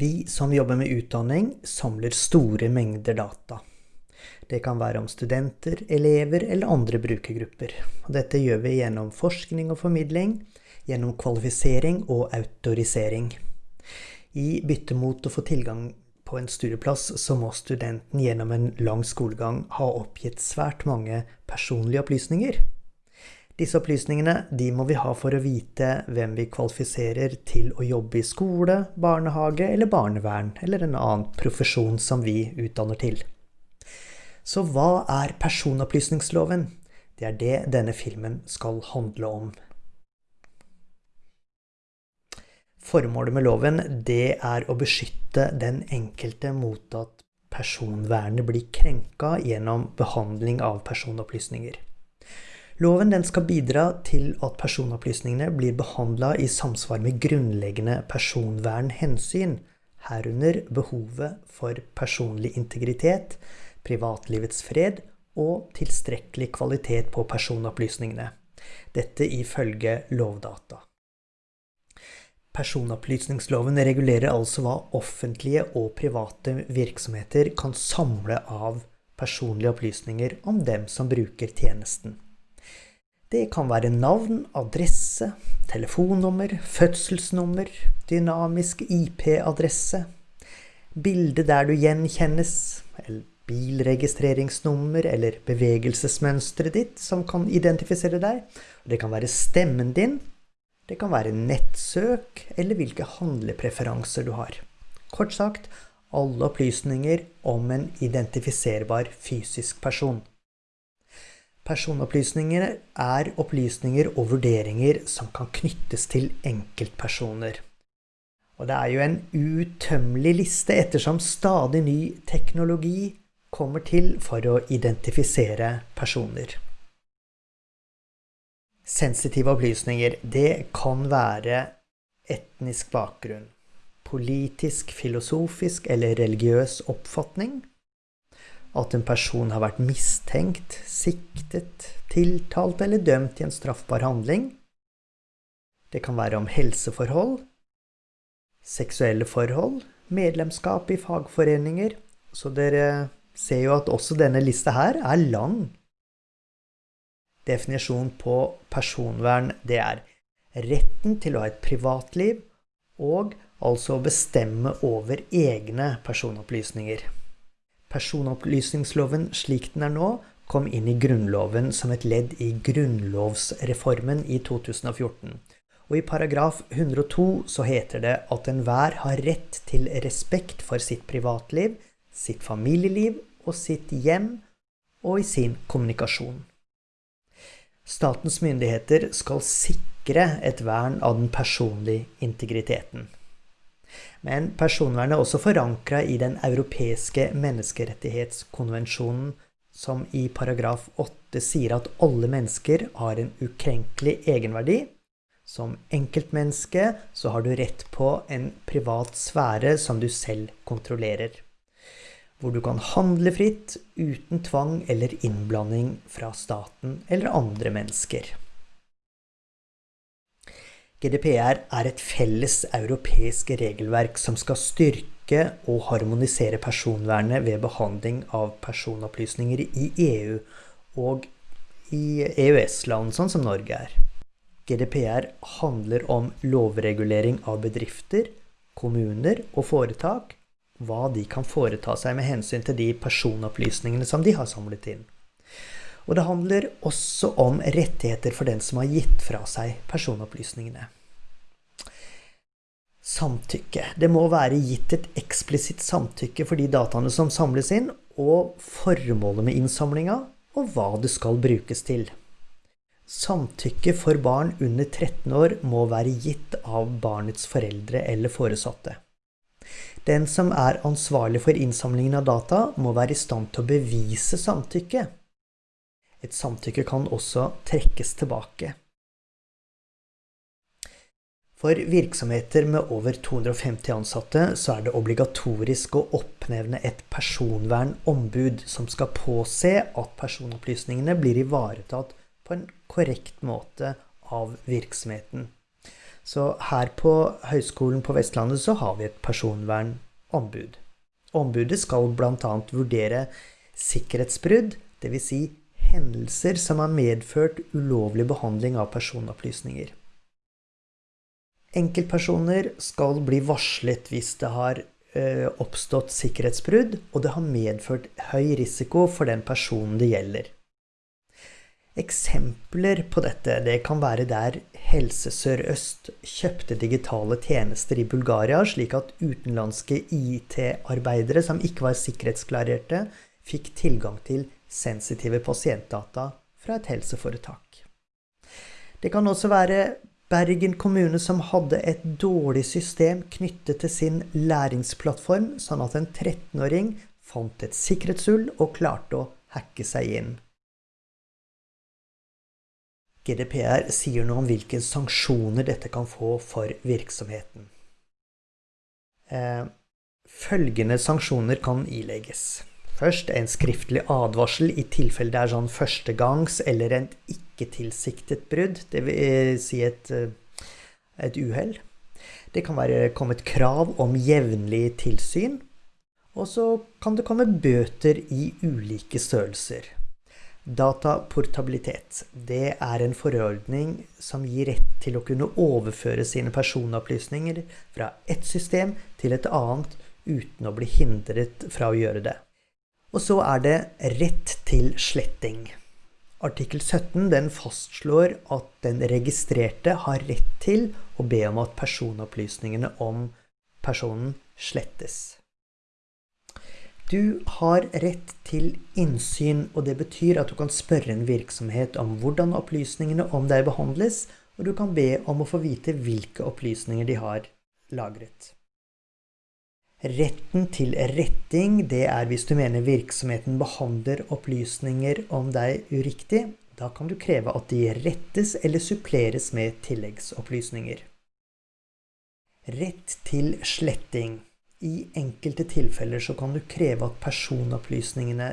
Vi som jobber med utdanning, samler store mengder data. Det kan være om studenter, elever eller andre brukergrupper. Dette gjør vi gjennom forskning og formidling, gjennom kvalifisering og autorisering. I bytte mot å få tilgang på en studieplass, så må studenten gjennom en lang skolegang ha oppgitt svært mange personlige opplysninger. Disse opplysningene de må vi ha for å vite hvem vi kvalifiserer til å jobbe i skole, barnehage eller barnevern, eller en annen profesjon som vi utdanner til. Så hva er personopplysningsloven? Det er det denne filmen skal handle om. Formålet med loven det er å beskytte den enkelte mot at personvernet blir krenka gjennom behandling av personopplysninger. Loven skal bidra til at personopplysningene blir behandla i samsvar med grunnleggende personvernhensyn, herunder behovet for personlig integritet, privatlivets fred og tilstrekkelig kvalitet på personopplysningene. Dette ifølge Lovdata. Personopplysningsloven regulerer altså hva offentlige og private virksomheter kan samle av personlige opplysninger om dem som bruker tjenesten. Det kan være navn, adresse, telefonnummer, fødselsnummer, dynamisk IP-adresse, bilde der du gjenkjennes, eller bilregistreringsnummer eller bevegelsesmønsteret ditt som kan identifisere deg. Det kan være stemmen din, det kan være nettsøk eller hvilke handlepreferanser du har. Kort sagt alle opplysninger om en identifiserbar fysisk person. Personopplysninger er opplysninger og vurderinger som kan knyttes til enkeltpersoner. Og det er jo en utømmelig liste ettersom stadig ny teknologi kommer til for å identifisere personer. Sensitive opplysninger, det kan være etnisk bakgrunn, politisk, filosofisk eller religiøs oppfatning, at en person har vært mistenkt, siktet, tiltalt eller dømt i en straffbar handling. Det kan være om helseforhold, seksuelle forhold, medlemskap i fagforeninger. Så dere ser jo at også denne lista her er lang. Definisjonen på personvern, det er retten til å ha et privatliv og altså bestemme over egne personopplysninger. Personopplysningsloven slik den er nå, kom inn i Grunnloven som et ledd i grunnlovsreformen i 2014. Og i paragraf 102 så heter det at enhver har rett til respekt for sitt privatliv, sitt familieliv og sitt hjem og i sin kommunikasjon. Statens myndigheter skal sikre et vern av den personlige integriteten. Men personvernet er også forankra i Den europeiske menneskerettighetskonvensjonen, som i paragraf 8 sier at alle mennesker har en ukrenkelig egenverdi. Som enkeltmenneske så har du rett på en privat sfære som du selv kontrollerer. Hvor du kan handle fritt uten tvang eller innblanding fra staten eller andre mennesker. GDPR er et felles europeisk regelverk som skal styrke og harmonisere personvernet ved behandling av personopplysninger i EU og i EØS-land, sånn som Norge er. GDPR handler om lovregulering av bedrifter, kommuner og foretak, hva de kan foreta seg med hensyn til de personopplysningene som de har samlet inn. Og det handler også om rettigheter for den som har gitt fra seg personopplysningene. Samtykke. Det må være gitt et eksplisitt samtykke for de dataene som samles inn, og formålet med innsamlinga, og hva det skal brukes til. Samtykke for barn under 13 år må være gitt av barnets foreldre eller foresatte. Den som er ansvarlig for innsamlingen av data, må være i stand til å bevise samtykke. Et samtykke kan også trekkes tilbake. For virksomheter med over 250 ansatte så er det obligatorisk å oppnevne et personvernombud som skal påse at personopplysningene blir ivaretatt på en korrekt måte av virksomheten. Så her på Høgskolen på Vestlandet så har vi et personvernombud. Ombudet skal bl.a. vurdere sikkerhetsbrudd, dvs. Si hendelser som har medført ulovlig behandling av personopplysninger. Enkeltpersoner skal bli varslet hvis det har eh, oppstått sikkerhetsbrudd, og det har medført høy risiko for den personen det gjelder. Eksempler på dette det kan være der Helse Sør-Øst kjøpte digitale tjenester i Bulgaria, slik at utenlandske IT-arbeidere som ikke var sikkerhetsklarerte, fikk tilgang til sensitive pasientdata fra et helseforetak. Det kan også være Bergen kommune som hadde et dårlig system knyttet til sin læringsplattform, sånn at en 13-åring fant et sikkerhetshull og klarte å hacke seg inn. GDPR sier noe om hvilke sanksjoner dette kan få for virksomheten. Eh, følgende sanksjoner kan ilegges. Først en skriftlig advarsel i tilfelle det er sånn førstegangs eller et ikke-tilsiktet brudd, dvs. Si et, eh, et uhell. Det kan være kommet krav om jevnlig tilsyn, og så kan det komme bøter i ulike størrelser. Dataportabilitet. Det er en forordning som gir rett til å kunne overføre sine personopplysninger fra ett system til et annet uten å bli hindret fra å gjøre det. Og så er det rett til sletting. Artikkel 17 den fastslår at den registrerte har rett til å be om at personopplysningene om personen slettes. Du har rett til innsyn, og det betyr at du kan spørre en virksomhet om hvordan opplysningene om deg behandles, og du kan be om å få vite hvilke opplysninger de har lagret. Retten til retting, det er hvis du mener virksomheten behandler opplysninger om deg uriktig. Da kan du kreve at de rettes eller suppleres med tilleggsopplysninger. Rett til sletting. I enkelte tilfeller så kan du kreve at personopplysningene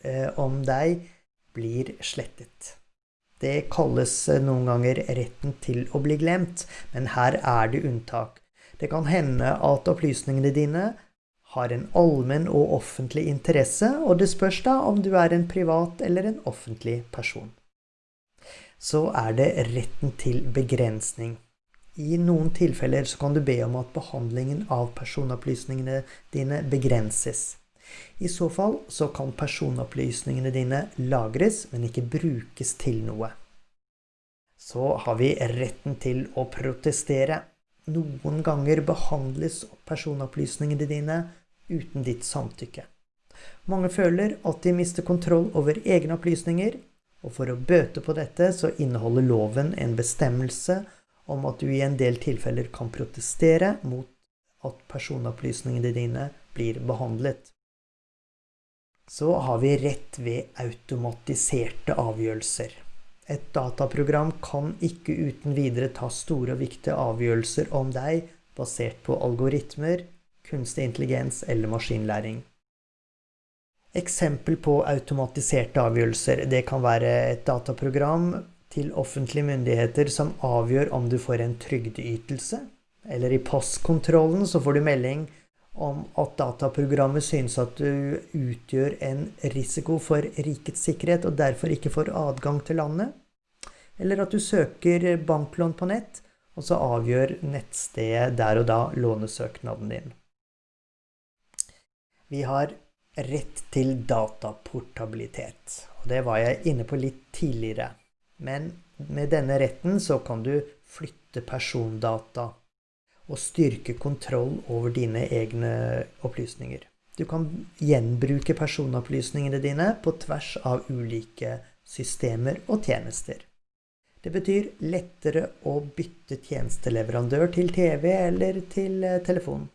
eh, om deg blir slettet. Det kalles eh, noen ganger retten til å bli glemt, men her er det unntak. Det kan hende at opplysningene dine har en allmenn og offentlig interesse, og det spørs da om du er en privat eller en offentlig person. Så er det retten til begrensning. I noen tilfeller så kan du be om at behandlingen av personopplysningene dine begrenses. I så fall så kan personopplysningene dine lagres, men ikke brukes til noe. Så har vi retten til å protestere. Noen ganger behandles personopplysningene dine uten ditt samtykke. Mange føler at de mister kontroll over egne opplysninger, og for å bøte på dette så inneholder loven en bestemmelse om at du i en del tilfeller kan protestere mot at personopplysningene dine blir behandlet. Så har vi rett ved automatiserte avgjørelser. Et dataprogram kan ikke uten videre ta store og viktige avgjørelser om deg basert på algoritmer, kunstig intelligens eller maskinlæring. Eksempel på automatiserte avgjørelser det kan være et dataprogram til offentlige myndigheter som avgjør om du får en trygdeytelse. Eller i postkontrollen så får du melding om at dataprogrammet synes at du utgjør en risiko for rikets sikkerhet og derfor ikke får adgang til landet. Eller at du søker banklån på nett, og så avgjør nettstedet der og da lånesøknaden din. Vi har rett til dataportabilitet, og det var jeg inne på litt tidligere. Men med denne retten så kan du flytte persondata og styrke kontroll over dine egne opplysninger. Du kan gjenbruke personopplysningene dine på tvers av ulike systemer og tjenester. Det betyr lettere å bytte tjenesteleverandør til TV eller til eh, telefon.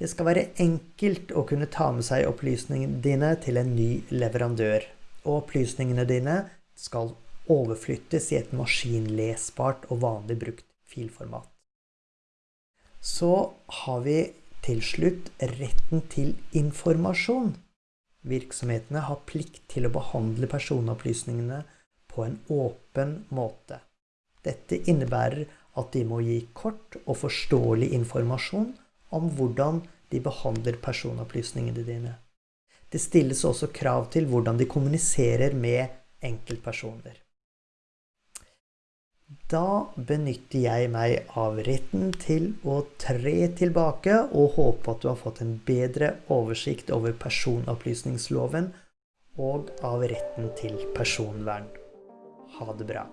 Det skal være enkelt å kunne ta med seg opplysningene dine til en ny leverandør. Og opplysningene dine skal overflyttes i et maskinlesbart og vanlig brukt filformat. Så har vi til slutt retten til informasjon. Virksomhetene har plikt til å behandle personopplysningene på en åpen måte. Dette innebærer at de må gi kort og forståelig informasjon om hvordan de behandler personopplysningene dine. Det stilles også krav til hvordan de kommuniserer med enkeltpersoner. Da benytter jeg meg av retten til å tre tilbake og håpe at du har fått en bedre oversikt over personopplysningsloven og av retten til personvern. Ha det bra.